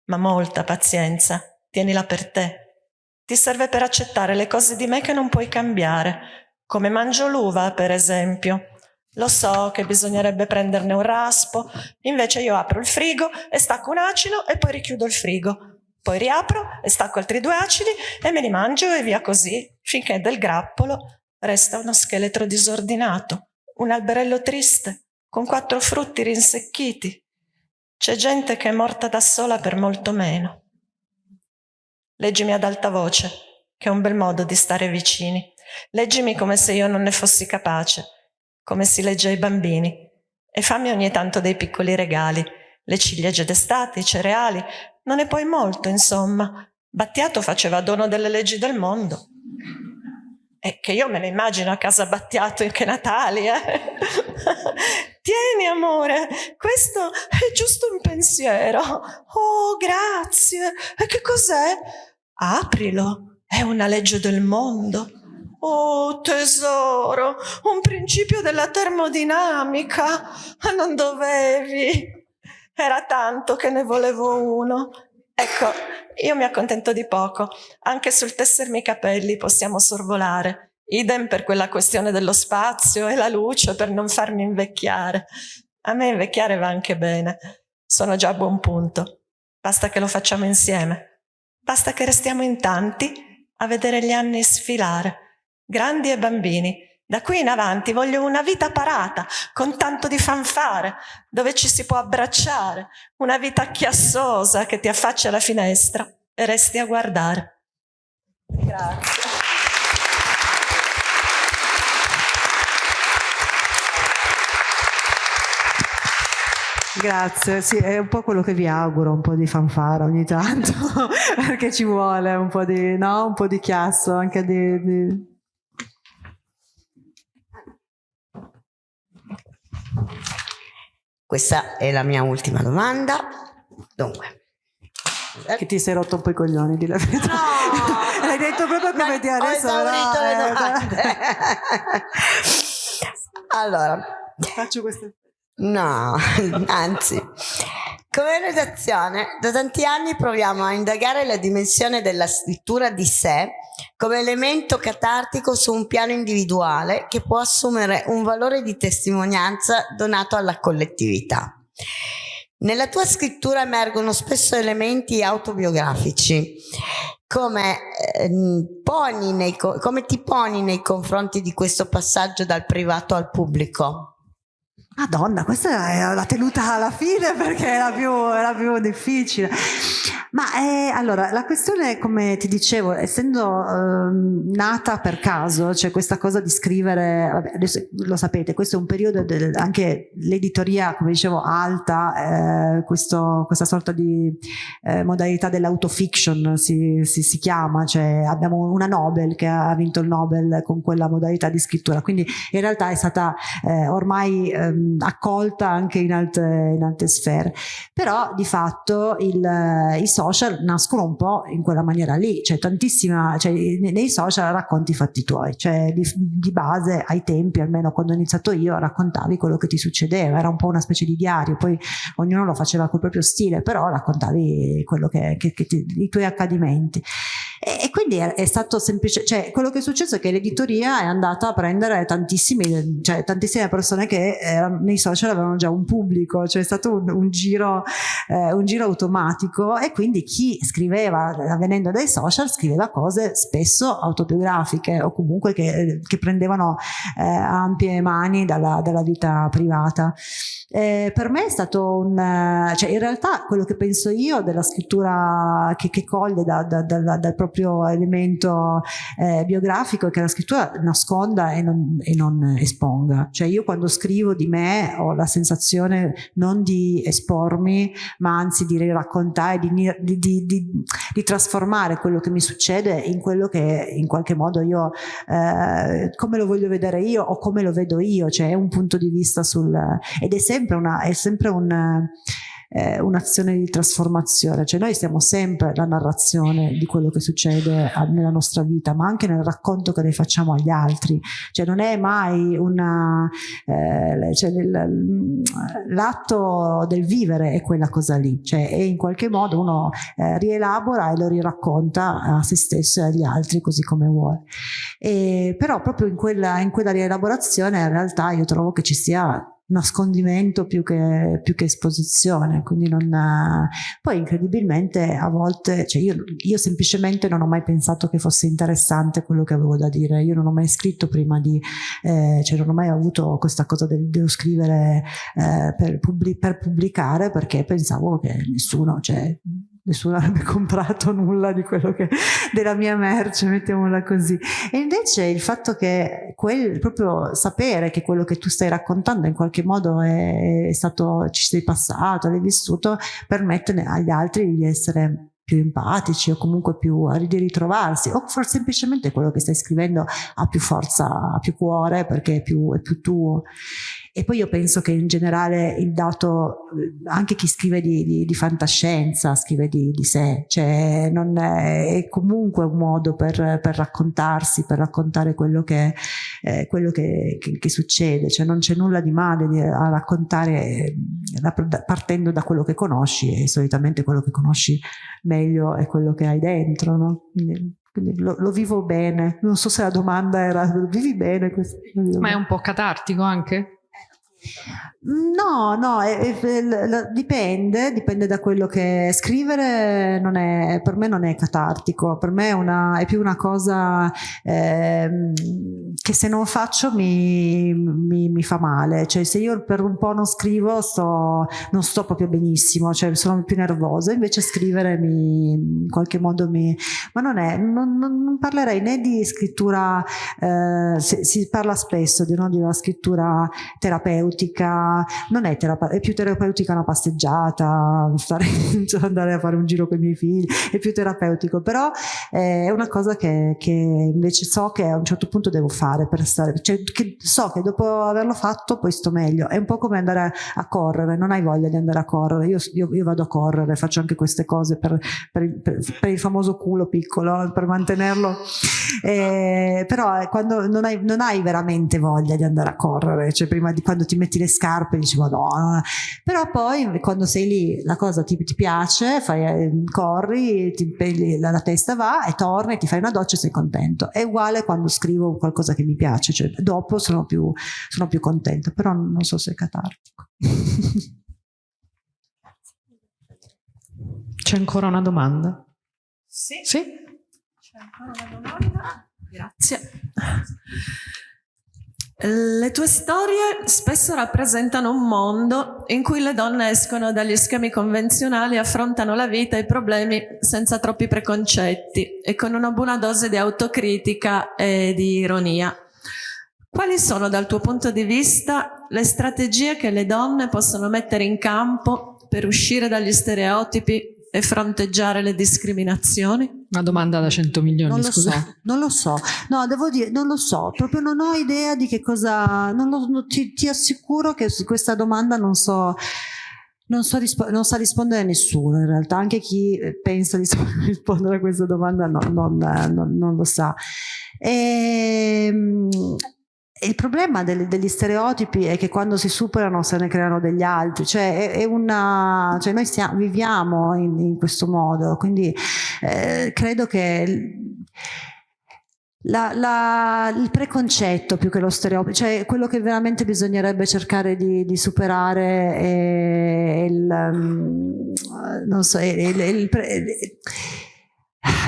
ma molta pazienza, tienila per te. Ti serve per accettare le cose di me che non puoi cambiare, come mangio l'uva, per esempio. Lo so che bisognerebbe prenderne un raspo, invece io apro il frigo e stacco un acido e poi richiudo il frigo. Poi riapro e stacco altri due acidi e me li mangio e via così, finché del grappolo resta uno scheletro disordinato, un alberello triste, con quattro frutti rinsecchiti. C'è gente che è morta da sola per molto meno. Leggimi ad alta voce, che è un bel modo di stare vicini. Leggimi come se io non ne fossi capace come si legge ai bambini, e fammi ogni tanto dei piccoli regali, le ciliegie d'estate, i cereali, non è poi molto, insomma. Battiato faceva dono delle leggi del mondo. e che io me ne immagino a casa Battiato che Natali. Eh? Tieni amore, questo è giusto un pensiero. Oh, grazie. E che cos'è? Aprilo, è una legge del mondo. Oh tesoro, un principio della termodinamica. Non dovevi. Era tanto che ne volevo uno. Ecco, io mi accontento di poco. Anche sul tessermi i capelli possiamo sorvolare. Idem per quella questione dello spazio e la luce per non farmi invecchiare. A me invecchiare va anche bene. Sono già a buon punto. Basta che lo facciamo insieme. Basta che restiamo in tanti a vedere gli anni sfilare grandi e bambini. Da qui in avanti voglio una vita parata, con tanto di fanfare, dove ci si può abbracciare, una vita chiassosa che ti affaccia alla finestra e resti a guardare. Grazie. Grazie, sì, è un po' quello che vi auguro, un po' di fanfara ogni tanto, perché ci vuole un po' di, no? un po di chiasso, anche di, di Questa è la mia ultima domanda. Dunque. Che ti sei rotto un po' i coglioni di la verità. No! Hai detto proprio come ti adesso. Ho eh, allora. Faccio queste. No, anzi. Come redazione, da tanti anni proviamo a indagare la dimensione della scrittura di sé come elemento catartico su un piano individuale che può assumere un valore di testimonianza donato alla collettività. Nella tua scrittura emergono spesso elementi autobiografici. Come, eh, nei, come ti poni nei confronti di questo passaggio dal privato al pubblico? Madonna, questa l'ha tenuta alla fine perché era più, era più difficile. Ma eh, allora, la questione, come ti dicevo, essendo eh, nata per caso, cioè questa cosa di scrivere, vabbè, adesso lo sapete, questo è un periodo, del, anche l'editoria, come dicevo, alta, eh, questo, questa sorta di eh, modalità dell'autofiction si, si, si, chiama, cioè abbiamo una Nobel che ha vinto il Nobel con quella modalità di scrittura, quindi in realtà è stata eh, ormai ehm, accolta anche in alte, in alte, sfere, però di fatto il, i social nascono un po' in quella maniera lì, cioè tantissima, cioè nei social racconti i fatti tuoi, cioè di, di, base ai tempi, almeno quando ho iniziato io, raccontavi quello che ti succedeva, era un po' una specie di diario, poi ognuno lo faceva col proprio stile, però raccontavi quello che, che, che ti, i tuoi accadimenti. E, e quindi è, è, stato semplice, cioè quello che è successo è che l'editoria è andata a prendere tantissimi, cioè, tantissime persone che erano, nei social avevano già un pubblico, cioè è stato un, un, giro, eh, un giro automatico e quindi chi scriveva, venendo dai social, scriveva cose spesso autobiografiche o comunque che, che prendevano eh, ampie mani dalla, dalla vita privata. Eh, per me è stato un, cioè in realtà quello che penso io della scrittura che, che coglie da, da, da, dal proprio elemento eh, biografico è che la scrittura nasconda e non, e non, esponga. Cioè io quando scrivo di me ho la sensazione non di espormi, ma anzi di raccontare, di, di, di, di trasformare quello che mi succede in quello che in qualche modo io, eh, come lo voglio vedere io o come lo vedo io, cioè è un punto di vista sul... ed è sempre sempre, una, è sempre un, eh, un'azione di trasformazione, cioè noi siamo sempre la narrazione di quello che succede a, nella nostra vita, ma anche nel racconto che ne facciamo agli altri, cioè non è mai eh, cioè l'atto del vivere è quella cosa lì, cioè e in qualche modo uno eh, rielabora e lo riracconta a se stesso e agli altri così come vuole. E, però proprio in quella, in quella rielaborazione in realtà io trovo che ci sia nascondimento più che, più che esposizione, quindi non... Poi incredibilmente a volte, cioè io, io, semplicemente non ho mai pensato che fosse interessante quello che avevo da dire, io non ho mai scritto prima di, eh, cioè non ho mai avuto questa cosa del, dello scrivere eh, per, pubblic per pubblicare perché pensavo che nessuno, cioè nessuno avrebbe comprato nulla di quello che della mia merce, mettiamola così. E invece il fatto che quel, proprio sapere che quello che tu stai raccontando in qualche modo è, è stato, ci sei passato, l'hai vissuto, permette agli altri di essere più empatici o comunque più di ritrovarsi o forse semplicemente quello che stai scrivendo ha più forza, ha più cuore perché è più, è più tuo. E poi io penso che in generale il dato, anche chi scrive di, di, di fantascienza, scrive di, di, sé, cioè non è, è comunque un modo per, per, raccontarsi, per raccontare quello, che, eh, quello che, che, che, succede, cioè non c'è nulla di male a raccontare partendo da quello che conosci e solitamente quello che conosci meglio è quello che hai dentro, no? Quindi lo, lo, vivo bene. Non so se la domanda era vivi bene. Questo, Ma è un po' catartico anche? No, no, è, è, dipende, dipende da quello che scrivere non è, per me non è catartico, per me è, una, è più una cosa eh, che se non faccio mi, mi, mi, fa male, cioè se io per un po' non scrivo sto, non sto proprio benissimo, cioè sono più nervosa, invece scrivere mi, in qualche modo mi... ma non è, non, non parlerei né di scrittura, eh, si, si, parla spesso di, no, di una scrittura terapeutica, non è, è più terapeutica una passeggiata, stare, andare a fare un giro con i miei figli, è più terapeutico, però è una cosa che, che invece so che a un certo punto devo fare per stare, cioè che so che dopo averlo fatto poi sto meglio, è un po' come andare a, correre, non hai voglia di andare a correre, io, io, io vado a correre, faccio anche queste cose per, per, per, per il famoso culo piccolo, per mantenerlo, eh, però quando non hai, non hai veramente voglia di andare a correre, cioè prima di quando ti metti le scarpe scarpe, dici madonna, però poi quando sei lì la cosa ti, ti piace, fai, eh, corri, ti, la, la, testa va e torni, ti fai una doccia e sei contento. È uguale quando scrivo qualcosa che mi piace, cioè dopo sono più, sono più contenta, però non so se è catartico. C'è ancora una domanda? Sì. Sì? C'è ancora una domanda? Grazie. Le tue storie spesso rappresentano un mondo in cui le donne escono dagli schemi convenzionali, affrontano la vita e i problemi senza troppi preconcetti e con una buona dose di autocritica e di ironia. Quali sono dal tuo punto di vista le strategie che le donne possono mettere in campo per uscire dagli stereotipi e fronteggiare le discriminazioni? Una domanda da 100 milioni, non lo scusa. So, non lo so, no, devo dire, non lo so, proprio non ho idea di che cosa, non lo, non, ti, ti, assicuro che su questa domanda non so, non, so non sa rispondere nessuno in realtà, anche chi pensa di rispondere a questa domanda no, non, non, non, lo sa. E, ehm, il problema degli, degli stereotipi è che quando si superano se ne creano degli altri, cioè, è, è una, cioè noi stiamo, viviamo in, in, questo modo, quindi eh, credo che la, la, il preconcetto più che lo stereotipo, cioè quello che veramente bisognerebbe cercare di, di superare è il, um, non so, il, il, il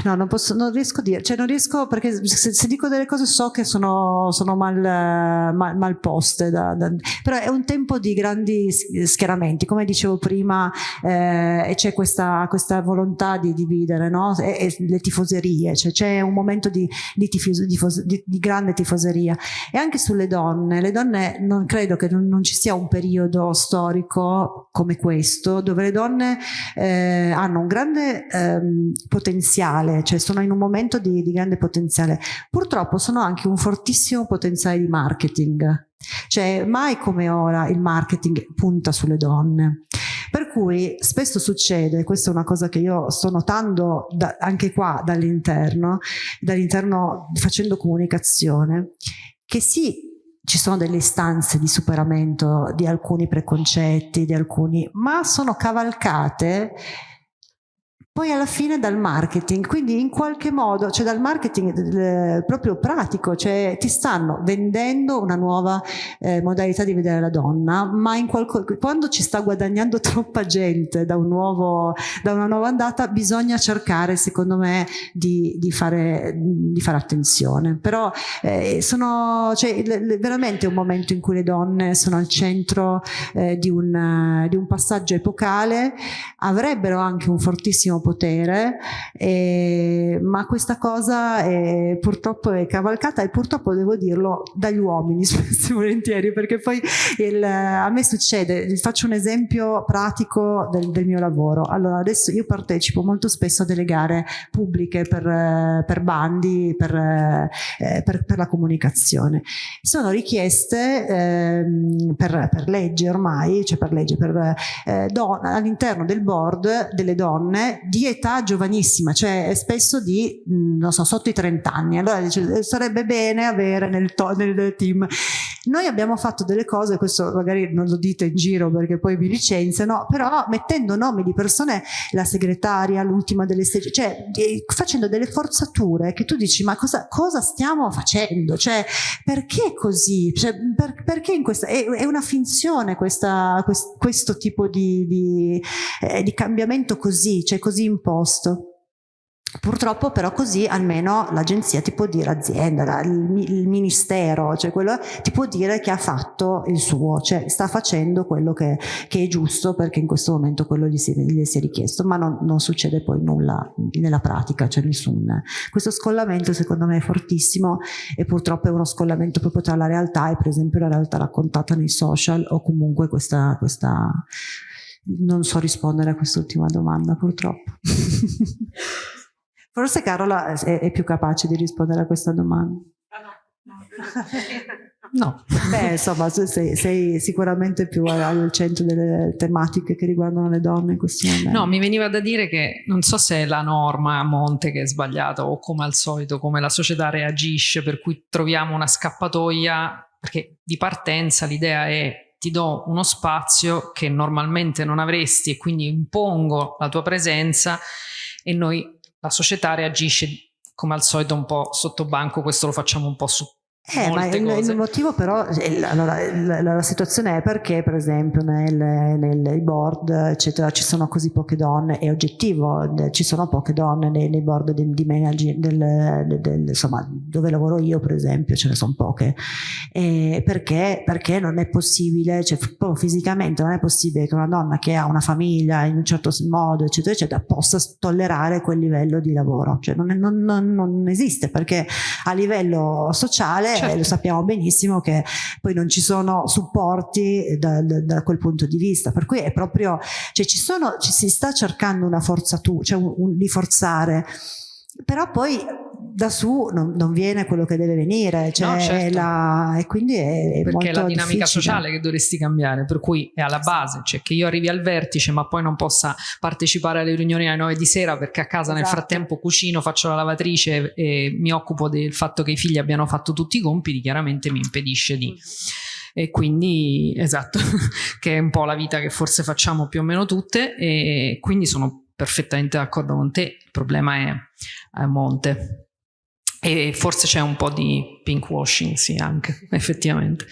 No, non, posso, non riesco a dire, cioè non riesco perché se, se dico delle cose so che sono, sono mal, mal, mal, poste, da, da, però è un tempo di grandi schieramenti, come dicevo prima, eh, e c'è questa, questa, volontà di dividere no? e, e le tifoserie, cioè c'è un momento di, di, tifos, di, di, grande tifoseria e anche sulle donne, le donne non credo che non, non ci sia un periodo storico come questo dove le donne eh, hanno un grande eh, potenziale potenziale, cioè sono in un momento di, di grande potenziale. Purtroppo sono anche un fortissimo potenziale di marketing, cioè mai come ora il marketing punta sulle donne. Per cui spesso succede, questa è una cosa che io sto notando da, anche qua dall'interno, dall'interno facendo comunicazione, che sì, ci sono delle istanze di superamento di alcuni preconcetti, di alcuni, ma sono cavalcate poi alla fine dal marketing, quindi in qualche modo, cioè dal marketing eh, proprio pratico, cioè ti stanno vendendo una nuova eh, modalità di vedere la donna, ma quando ci sta guadagnando troppa gente da, un nuovo, da una nuova andata bisogna cercare secondo me di, di, fare, di fare, attenzione. Però eh, sono cioè, veramente un momento in cui le donne sono al centro eh, di un, di un passaggio epocale, avrebbero anche un fortissimo potere, eh, ma questa cosa è, purtroppo è cavalcata e purtroppo devo dirlo dagli uomini spesso e volentieri, perché poi il, a me succede, faccio un esempio pratico del, del, mio lavoro. Allora adesso io partecipo molto spesso a delle gare pubbliche per, per bandi, per, eh, per, per, la comunicazione. Sono richieste eh, per, per legge ormai, cioè per legge, per eh, all'interno del board delle donne di età giovanissima, cioè spesso di, mm, non so, sotto i 30 anni. Allora dice, sarebbe bene avere nel, nel team. Noi abbiamo fatto delle cose, questo magari non lo dite in giro perché poi vi licenziano, però mettendo nomi di persone, la segretaria, l'ultima delle stage, cioè facendo delle forzature che tu dici ma cosa, cosa stiamo facendo? Cioè perché così? Cioè, per, perché in questa, è, è una finzione questa, quest, questo tipo di, di, eh, di cambiamento così, cioè così imposto. Purtroppo però così almeno l'agenzia ti può dire, azienda, il, ministero, cioè quello ti può dire che ha fatto il suo, cioè sta facendo quello che, che è giusto perché in questo momento quello gli si, gli si è richiesto, ma non, non, succede poi nulla nella pratica, cioè nessun. Questo scollamento secondo me è fortissimo e purtroppo è uno scollamento proprio tra la realtà e per esempio la realtà raccontata nei social o comunque questa, questa non so rispondere a quest'ultima domanda purtroppo. Forse Carola è, è, più capace di rispondere a questa domanda. No. Beh, insomma, sei, sei, sicuramente più al centro delle tematiche che riguardano le donne in questo momento. No, mi veniva da dire che non so se è la norma a monte che è sbagliata o come al solito, come la società reagisce, per cui troviamo una scappatoia, perché di partenza l'idea è ti do uno spazio che normalmente non avresti e quindi impongo la tua presenza e noi la società reagisce come al solito un po' sotto banco, questo lo facciamo un po' su eh, ma il, il, motivo però, allora, la, la, situazione è perché per esempio nel, nel board eccetera ci sono così poche donne, è oggettivo, ci sono poche donne nei, nei board di, di managing, del, del, del, insomma dove lavoro io per esempio ce ne sono poche, e perché, perché non è possibile, cioè fisicamente non è possibile che una donna che ha una famiglia in un certo modo eccetera eccetera possa tollerare quel livello di lavoro, cioè non, non, non, non esiste perché a livello sociale certo. lo sappiamo benissimo che poi non ci sono supporti da, da, da, quel punto di vista, per cui è proprio, cioè ci, sono, ci si sta cercando una forzatura, cioè un, un, di forzare, però poi da su non, non, viene quello che deve venire, cioè no, certo. la, e quindi è, è Perché è la dinamica difficile. sociale che dovresti cambiare, per cui è alla base, cioè che io arrivi al vertice ma poi non possa partecipare alle riunioni alle 9 di sera perché a casa esatto. nel frattempo cucino, faccio la lavatrice e mi occupo del fatto che i figli abbiano fatto tutti i compiti, chiaramente mi impedisce di e quindi esatto che è un po' la vita che forse facciamo più o meno tutte e quindi sono perfettamente d'accordo con te il problema è a monte e forse c'è un po' di pink washing, sì, anche, effettivamente.